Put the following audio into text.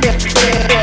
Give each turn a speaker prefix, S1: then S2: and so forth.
S1: Yeah.